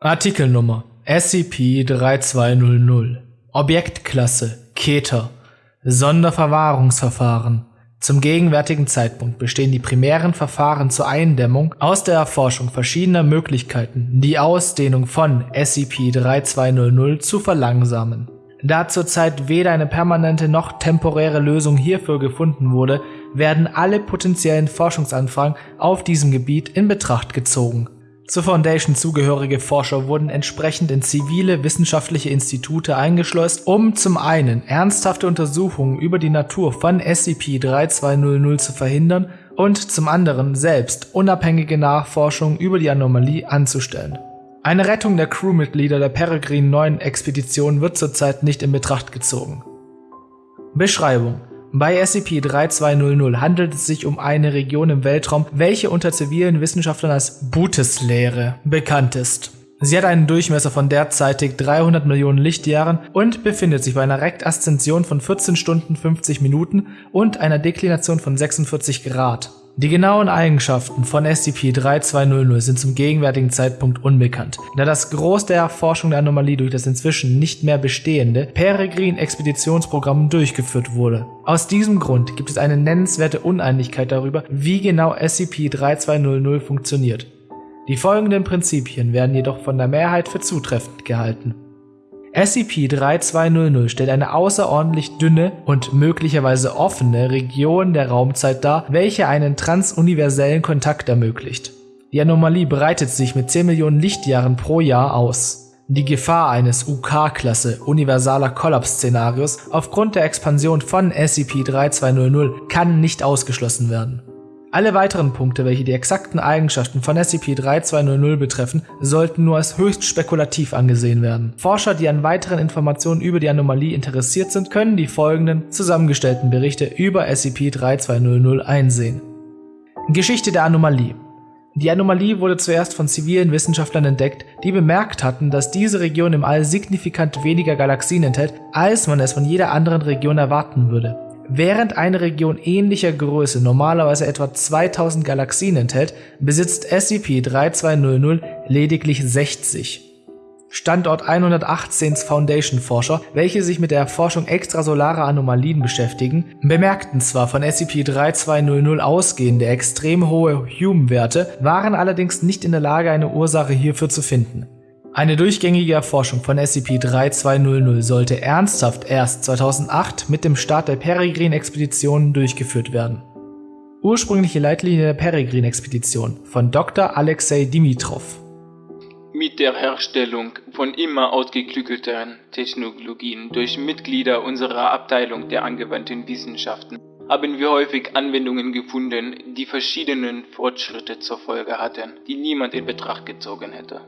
Artikelnummer SCP-3200 Objektklasse Keter. Sonderverwahrungsverfahren. Zum gegenwärtigen Zeitpunkt bestehen die primären Verfahren zur Eindämmung aus der Erforschung verschiedener Möglichkeiten, die Ausdehnung von SCP-3200 zu verlangsamen. Da zurzeit weder eine permanente noch temporäre Lösung hierfür gefunden wurde, werden alle potenziellen Forschungsanfragen auf diesem Gebiet in Betracht gezogen zur Foundation zugehörige Forscher wurden entsprechend in zivile wissenschaftliche Institute eingeschleust, um zum einen ernsthafte Untersuchungen über die Natur von SCP-3200 zu verhindern und zum anderen selbst unabhängige Nachforschungen über die Anomalie anzustellen. Eine Rettung der Crewmitglieder der Peregrine 9 Expedition wird zurzeit nicht in Betracht gezogen. Beschreibung bei SCP-3200 handelt es sich um eine Region im Weltraum, welche unter zivilen Wissenschaftlern als Bootes-Leere bekannt ist. Sie hat einen Durchmesser von derzeitig 300 Millionen Lichtjahren und befindet sich bei einer Rektaszension von 14 Stunden 50 Minuten und einer Deklination von 46 Grad. Die genauen Eigenschaften von SCP-3200 sind zum gegenwärtigen Zeitpunkt unbekannt, da das Groß der Erforschung der Anomalie durch das inzwischen nicht mehr bestehende Peregrine-Expeditionsprogramm durchgeführt wurde. Aus diesem Grund gibt es eine nennenswerte Uneinigkeit darüber, wie genau SCP-3200 funktioniert. Die folgenden Prinzipien werden jedoch von der Mehrheit für zutreffend gehalten. SCP-3200 stellt eine außerordentlich dünne und möglicherweise offene Region der Raumzeit dar, welche einen transuniversellen Kontakt ermöglicht. Die Anomalie breitet sich mit 10 Millionen Lichtjahren pro Jahr aus. Die Gefahr eines UK-Klasse universaler Kollaps-Szenarios aufgrund der Expansion von SCP-3200 kann nicht ausgeschlossen werden. Alle weiteren Punkte, welche die exakten Eigenschaften von SCP-3200 betreffen, sollten nur als höchst spekulativ angesehen werden. Forscher, die an weiteren Informationen über die Anomalie interessiert sind, können die folgenden zusammengestellten Berichte über SCP-3200 einsehen. Geschichte der Anomalie die Anomalie wurde zuerst von zivilen Wissenschaftlern entdeckt, die bemerkt hatten, dass diese Region im All signifikant weniger Galaxien enthält, als man es von jeder anderen Region erwarten würde. Während eine Region ähnlicher Größe normalerweise etwa 2000 Galaxien enthält, besitzt SCP-3200 lediglich 60. Standort 118s Foundation-Forscher, welche sich mit der Erforschung extrasolarer Anomalien beschäftigen, bemerkten zwar von SCP-3200 ausgehende extrem hohe Hume-Werte, waren allerdings nicht in der Lage, eine Ursache hierfür zu finden. Eine durchgängige Erforschung von SCP-3200 sollte ernsthaft erst 2008 mit dem Start der Peregrine-Expedition durchgeführt werden. Ursprüngliche Leitlinie der Peregrine-Expedition von Dr. Alexei Dimitrov mit der Herstellung von immer ausgeklügelteren Technologien durch Mitglieder unserer Abteilung der angewandten Wissenschaften haben wir häufig Anwendungen gefunden, die verschiedenen Fortschritte zur Folge hatten, die niemand in Betracht gezogen hätte.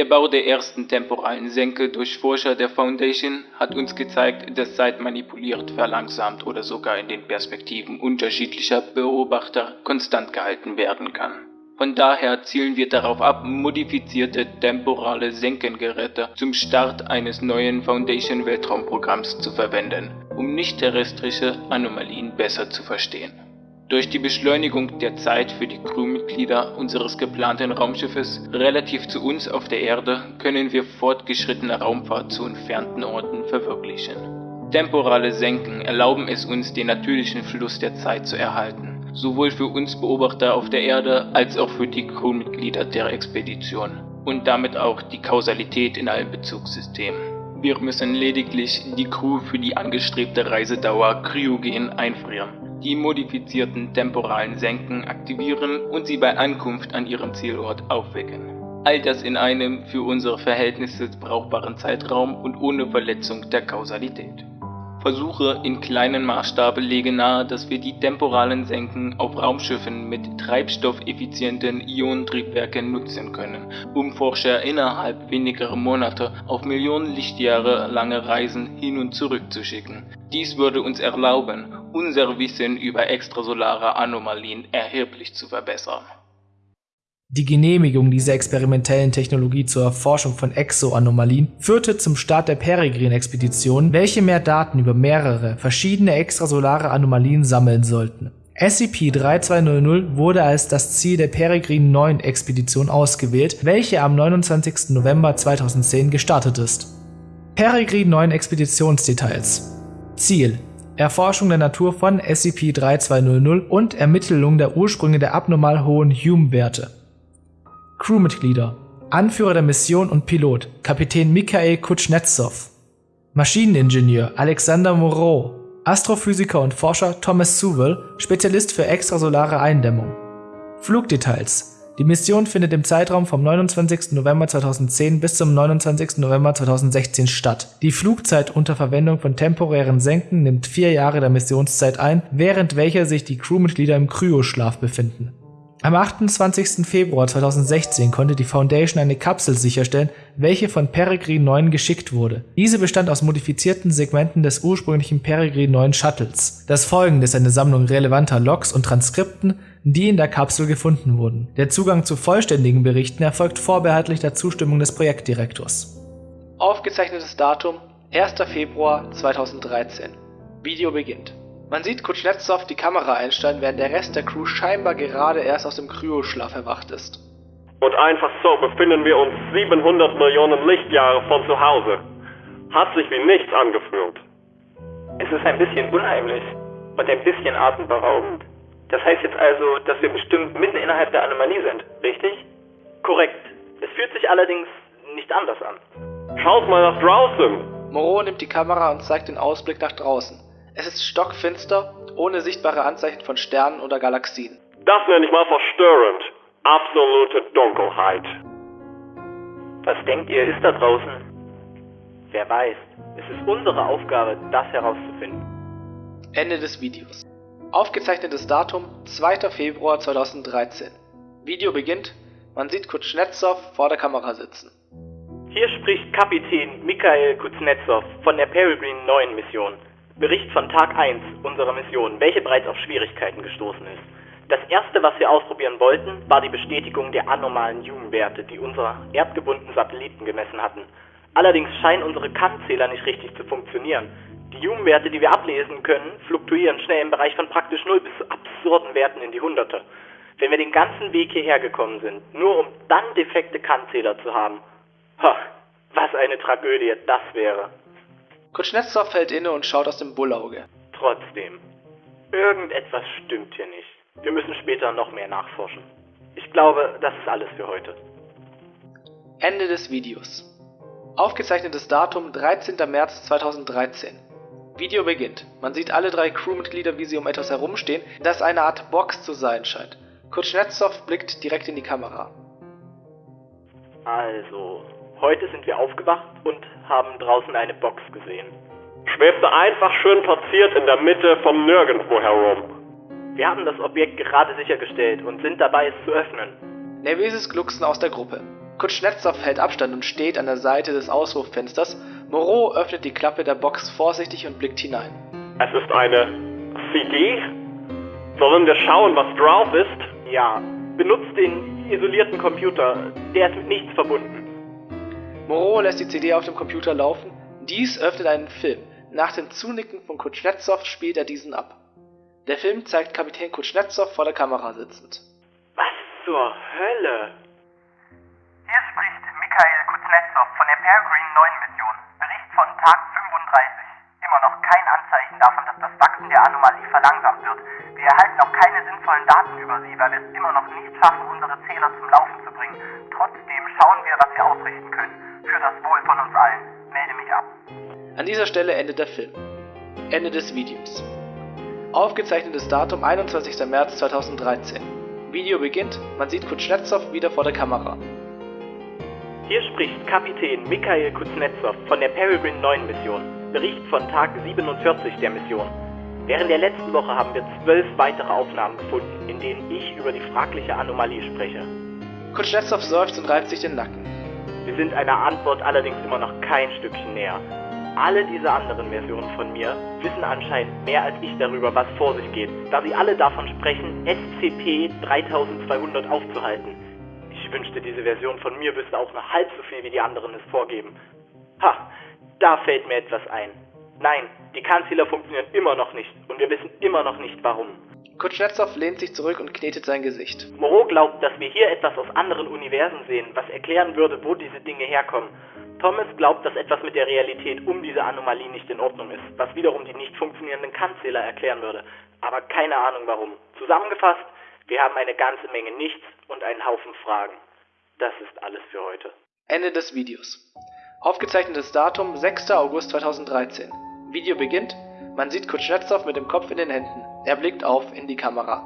Der Bau der ersten temporalen Senke durch Forscher der Foundation hat uns gezeigt, dass Zeit manipuliert, verlangsamt oder sogar in den Perspektiven unterschiedlicher Beobachter konstant gehalten werden kann. Von daher zielen wir darauf ab, modifizierte temporale Senkengeräte zum Start eines neuen Foundation-Weltraumprogramms zu verwenden, um nicht-terrestrische Anomalien besser zu verstehen. Durch die Beschleunigung der Zeit für die Crewmitglieder unseres geplanten Raumschiffes relativ zu uns auf der Erde können wir fortgeschrittene Raumfahrt zu entfernten Orten verwirklichen. Temporale Senken erlauben es uns, den natürlichen Fluss der Zeit zu erhalten, sowohl für uns Beobachter auf der Erde als auch für die Crewmitglieder der Expedition und damit auch die Kausalität in allen Bezugssystemen. Wir müssen lediglich die Crew für die angestrebte Reisedauer kryogen einfrieren die modifizierten temporalen Senken aktivieren und sie bei Ankunft an ihrem Zielort aufwecken. All das in einem für unsere Verhältnisse brauchbaren Zeitraum und ohne Verletzung der Kausalität. Versuche in kleinen Maßstab legen nahe, dass wir die temporalen Senken auf Raumschiffen mit treibstoffeffizienten Ionentriebwerken nutzen können, um Forscher innerhalb weniger Monate auf Millionen Lichtjahre lange Reisen hin und zurück zu schicken. Dies würde uns erlauben, unser Wissen über extrasolare Anomalien erheblich zu verbessern. Die Genehmigung dieser experimentellen Technologie zur Erforschung von Exoanomalien führte zum Start der Peregrine-Expedition, welche mehr Daten über mehrere verschiedene extrasolare Anomalien sammeln sollten. SCP-3200 wurde als das Ziel der Peregrine-9-Expedition ausgewählt, welche am 29. November 2010 gestartet ist. Peregrine-9-Expeditionsdetails Ziel Erforschung der Natur von SCP-3200 und Ermittlung der Ursprünge der abnormal hohen Hume-Werte. Crewmitglieder Anführer der Mission und Pilot Kapitän Mikhail Kutschnetzow Maschineningenieur Alexander Moreau Astrophysiker und Forscher Thomas Sewell, Spezialist für extrasolare Eindämmung. Flugdetails Die Mission findet im Zeitraum vom 29. November 2010 bis zum 29. November 2016 statt. Die Flugzeit unter Verwendung von temporären Senken nimmt vier Jahre der Missionszeit ein, während welcher sich die Crewmitglieder im Kryoschlaf befinden am 28. Februar 2016 konnte die Foundation eine Kapsel sicherstellen, welche von Peregrine 9 geschickt wurde. Diese bestand aus modifizierten Segmenten des ursprünglichen Peregrine 9 Shuttles. Das folgende ist eine Sammlung relevanter Logs und Transkripten, die in der Kapsel gefunden wurden. Der Zugang zu vollständigen Berichten erfolgt vorbehaltlich der Zustimmung des Projektdirektors. Aufgezeichnetes Datum 1. Februar 2013. Video beginnt. Man sieht Kutschnetzow die Kamera einstellen, während der Rest der Crew scheinbar gerade erst aus dem Kryoschlaf erwacht ist. Und einfach so befinden wir uns 700 Millionen Lichtjahre von zu Hause. Hat sich wie nichts angefühlt. Es ist ein bisschen unheimlich und ein bisschen atemberaubend. Das heißt jetzt also, dass wir bestimmt mitten innerhalb der Anomalie sind, richtig? Korrekt. Es fühlt sich allerdings nicht anders an. Schaut mal nach draußen! Moreau nimmt die Kamera und zeigt den Ausblick nach draußen. Es ist stockfinster, ohne sichtbare Anzeichen von Sternen oder Galaxien. Das nenne ich mal verstörend. Absolute Dunkelheit. Was denkt ihr, ist da draußen? Wer weiß. Es ist unsere Aufgabe, das herauszufinden. Ende des Videos. Aufgezeichnetes Datum 2. Februar 2013. Video beginnt, man sieht Kutschnetzow vor der Kamera sitzen. Hier spricht Kapitän Mikhail Kuznetsov von der Peregrine 9 Mission. Bericht von Tag 1 unserer Mission, welche bereits auf Schwierigkeiten gestoßen ist. Das erste, was wir ausprobieren wollten, war die Bestätigung der anormalen Hume-Werte, die unsere erdgebundenen Satelliten gemessen hatten. Allerdings scheinen unsere Kannzähler nicht richtig zu funktionieren. Die Hume-Werte, die wir ablesen können, fluktuieren schnell im Bereich von praktisch 0 bis zu absurden Werten in die Hunderte. Wenn wir den ganzen Weg hierher gekommen sind, nur um dann defekte Kannzähler zu haben, ha, was eine Tragödie das wäre. Kutschnetzow fällt inne und schaut aus dem Bullauge. Trotzdem, irgendetwas stimmt hier nicht. Wir müssen später noch mehr nachforschen. Ich glaube, das ist alles für heute. Ende des Videos. Aufgezeichnetes Datum 13. März 2013. Video beginnt. Man sieht alle drei Crewmitglieder, wie sie um etwas herumstehen, das eine Art Box zu sein scheint. Kutschnetzow blickt direkt in die Kamera. Also, Heute sind wir aufgewacht und haben draußen eine Box gesehen. Schwebte einfach schön platziert in der Mitte vom Nirgendwo herum. Wir haben das Objekt gerade sichergestellt und sind dabei, es zu öffnen. Nervöses Glucksen aus der Gruppe. Kutschnetzow hält Abstand und steht an der Seite des Auswurffensters. Moreau öffnet die Klappe der Box vorsichtig und blickt hinein. Es ist eine CD? Sollen wir schauen, was drauf ist? Ja, benutzt den isolierten Computer. Der ist mit nichts verbunden. Moreau lässt die CD auf dem Computer laufen. Dies öffnet einen Film. Nach dem Zunicken von Kutschnetzow spielt er diesen ab. Der Film zeigt Kapitän Kutschnetzow vor der Kamera sitzend. Was zur Hölle? Hier spricht Mikhail Kuznetsov von der Peregrine 9 Mission. Von Tag 35. Immer noch kein Anzeichen davon, dass das Wachsen der Anomalie verlangsamt wird. Wir erhalten noch keine sinnvollen Daten über sie, weil wir es immer noch nicht schaffen, unsere Zähler zum Laufen zu bringen. Trotzdem schauen wir, was wir ausrichten können. Für das Wohl von uns allen. Melde mich ab. An dieser Stelle endet der Film. Ende des Videos. Aufgezeichnetes Datum 21. März 2013. Video beginnt, man sieht Kutschnetzow wieder vor der Kamera. Hier spricht Kapitän Mikhail Kuznetsov von der Peregrine 9 Mission. Bericht von Tag 47 der Mission. Während der letzten Woche haben wir zwölf weitere Aufnahmen gefunden, in denen ich über die fragliche Anomalie spreche. Kutschnetzow seufzt und reibt sich den Nacken. Wir sind einer Antwort allerdings immer noch kein Stückchen näher. Alle diese anderen Versionen von mir wissen anscheinend mehr als ich darüber, was vor sich geht, da sie alle davon sprechen, SCP-3200 aufzuhalten. Ich wünschte, diese Version von mir wüsste auch nur halb so viel, wie die anderen es vorgeben. Ha, da fällt mir etwas ein. Nein, die Kannzähler funktionieren immer noch nicht und wir wissen immer noch nicht warum. Kutschnetzow lehnt sich zurück und knetet sein Gesicht. Moreau glaubt, dass wir hier etwas aus anderen Universen sehen, was erklären würde, wo diese Dinge herkommen. Thomas glaubt, dass etwas mit der Realität um diese Anomalie nicht in Ordnung ist, was wiederum die nicht funktionierenden Kanzähler erklären würde. Aber keine Ahnung warum. Zusammengefasst, wir haben eine ganze Menge Nichts und einen Haufen Fragen. Das ist alles für heute. Ende des Videos. Aufgezeichnetes Datum 6. August 2013. Video beginnt. Man sieht Kutschnetzow mit dem Kopf in den Händen. Er blickt auf in die Kamera.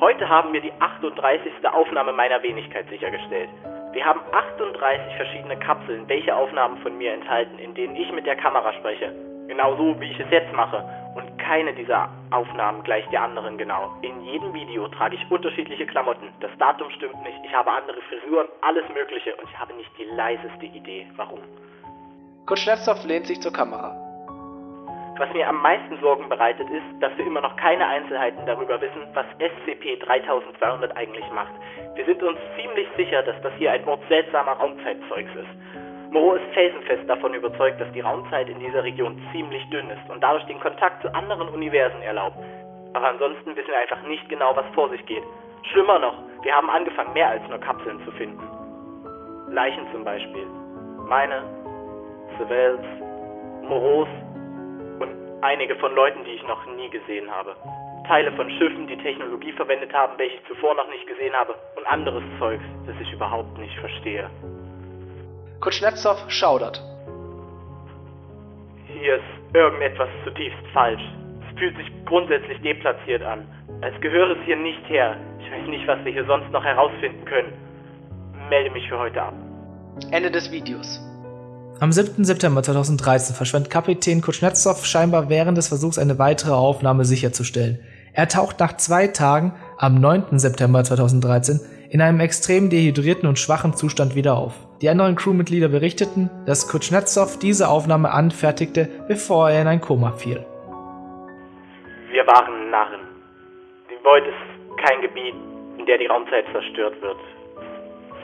Heute haben wir die 38. Aufnahme meiner Wenigkeit sichergestellt. Wir haben 38 verschiedene Kapseln, welche Aufnahmen von mir enthalten, in denen ich mit der Kamera spreche. Genau so, wie ich es jetzt mache. Und keine dieser Aufnahmen gleicht der anderen genau. In jedem Video trage ich unterschiedliche Klamotten. Das Datum stimmt nicht, ich habe andere Frisuren, alles Mögliche und ich habe nicht die leiseste Idee, warum. Kutschnetzow lehnt sich zur Kamera. Was mir am meisten Sorgen bereitet ist, dass wir immer noch keine Einzelheiten darüber wissen, was SCP-3200 eigentlich macht. Wir sind uns ziemlich sicher, dass das hier ein Ort seltsamer Raumzeitzeugs ist. Moreau ist felsenfest davon überzeugt, dass die Raumzeit in dieser Region ziemlich dünn ist und dadurch den Kontakt zu anderen Universen erlaubt. Aber ansonsten wissen wir einfach nicht genau, was vor sich geht. Schlimmer noch, wir haben angefangen, mehr als nur Kapseln zu finden. Leichen zum Beispiel. Meine, Sevels, Moreaus einige von Leuten, die ich noch nie gesehen habe. Teile von Schiffen, die Technologie verwendet haben, welche ich zuvor noch nicht gesehen habe, und anderes Zeugs, das ich überhaupt nicht verstehe. Kutschnetzow schaudert. Hier ist irgendetwas zutiefst falsch. Es fühlt sich grundsätzlich deplatziert an. Als gehöre es hier nicht her. Ich weiß nicht, was wir hier sonst noch herausfinden können. Melde mich für heute ab. Ende des Videos. Am 7. September 2013 verschwand Kapitän Kutschnetzow scheinbar während des Versuchs, eine weitere Aufnahme sicherzustellen. Er taucht nach zwei Tagen, am 9. September 2013, in einem extrem dehydrierten und schwachen Zustand wieder auf. Die anderen Crewmitglieder berichteten, dass Kutschnetzow diese Aufnahme anfertigte, bevor er in ein Koma fiel. Wir waren Narren. Die Void ist kein Gebiet, in der die Raumzeit zerstört wird.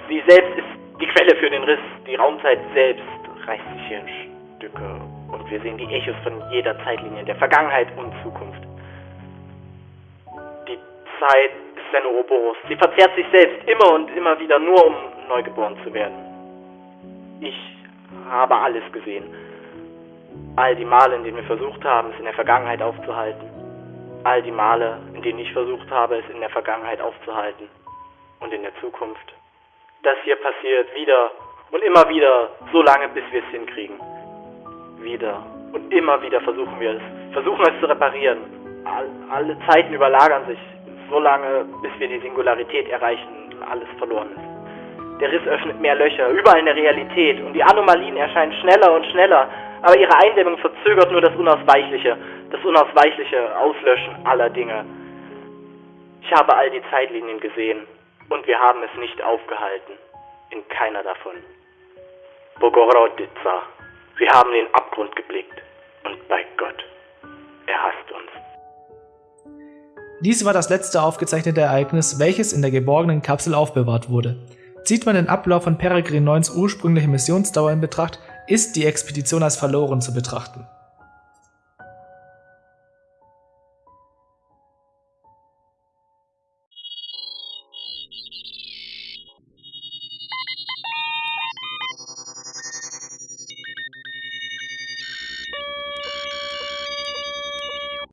Sie selbst ist die Quelle für den Riss, die Raumzeit selbst reißt sich hier in Stücke und wir sehen die Echos von jeder Zeitlinie, der Vergangenheit und Zukunft. Die Zeit ist ein Ouroboros. Sie verzehrt sich selbst immer und immer wieder, nur um neugeboren zu werden. Ich habe alles gesehen. All die Male, in denen wir versucht haben, es in der Vergangenheit aufzuhalten. All die Male, in denen ich versucht habe, es in der Vergangenheit aufzuhalten. Und in der Zukunft. Das hier passiert wieder und immer wieder, so lange, bis wir es hinkriegen. Wieder. Und immer wieder versuchen wir es. Versuchen es zu reparieren. All, alle Zeiten überlagern sich. So lange, bis wir die Singularität erreichen und alles verloren ist. Der Riss öffnet mehr Löcher, überall in der Realität. Und die Anomalien erscheinen schneller und schneller. Aber ihre Eindämmung verzögert nur das Unausweichliche. Das unausweichliche Auslöschen aller Dinge. Ich habe all die Zeitlinien gesehen. Und wir haben es nicht aufgehalten. In keiner davon. Bogorodica. Wir haben den Abgrund geblickt. Und bei Gott, er hasst uns. Dies war das letzte aufgezeichnete Ereignis, welches in der geborgenen Kapsel aufbewahrt wurde. Zieht man den Ablauf von Peregrine 9s ursprüngliche Missionsdauer in Betracht, ist die Expedition als verloren zu betrachten.